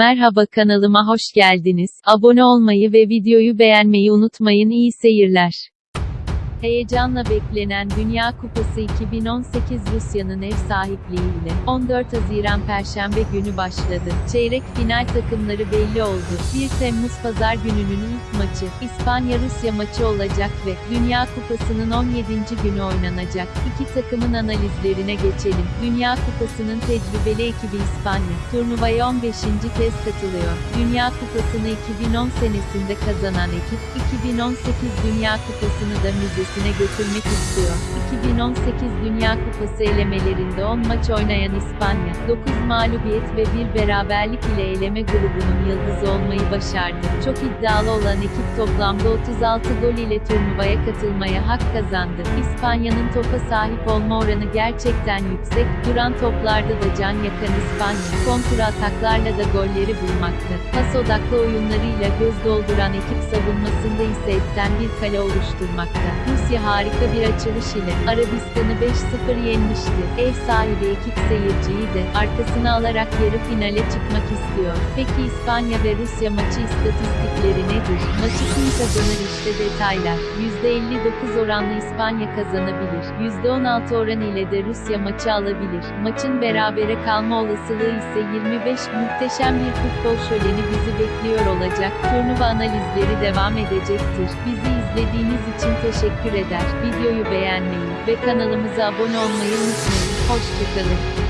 Merhaba kanalıma hoş geldiniz. Abone olmayı ve videoyu beğenmeyi unutmayın. İyi seyirler. Heyecanla beklenen Dünya Kupası 2018 Rusya'nın ev sahipliğiyle 14 Haziran Perşembe günü başladı. Çeyrek final takımları belli oldu. 1 Temmuz Pazar gününün ilk maçı İspanya-Rusya maçı olacak ve Dünya Kupası'nın 17. günü oynanacak. İki takımın analizlerine geçelim. Dünya Kupası'nın tecrübeli ekibi İspanya, turnuvaya 15. kez katılıyor. Dünya Kupası'nı 2010 senesinde kazanan ekip, 2018 Dünya Kupası'nı da müzesine götürmek istiyor. 2018 Dünya Kupası elemelerinde 10 maç oynayan İspanya, 9 mağlubiyet ve bir beraberlik ile eleme grubunun yıldızı olmayı başardı. Çok iddialı olan ekip toplamda 36 gol ile turnuvaya katılmaya hak kazandı. İspanya'nın topa sahip olma oranı gerçekten yüksek, duran toplarda da can yakan İspanya, kontra ataklarla da golleri bulmakta. Pas odaklı oyunlarıyla göz dolduran ekip savunmasında ise etten bir kale oluşturmakta. Rusya harika bir açılış ile Arabistan'ı 5-0 yenmişti. Ev sahibi ekip seyirciyi de arkasına alarak yarı finale çıkmak istiyor. Peki İspanya ve Rusya maçı istatistikleri nedir? Maçı kim kazanır işte detaylar. %59 oranlı İspanya kazanabilir. %16 oran ile de Rusya maçı alabilir. Maçın berabere kalma olasılığı ise 25. Muhteşem bir futbol şöleni bizi bekliyor olacak. Turnuva analizleri devam edecektir. Bizi izlediğiniz için teşekkür eder. Videoyu beğenmeyi ve kanalımıza abone olmayı unutmayın. Hoşçakalın.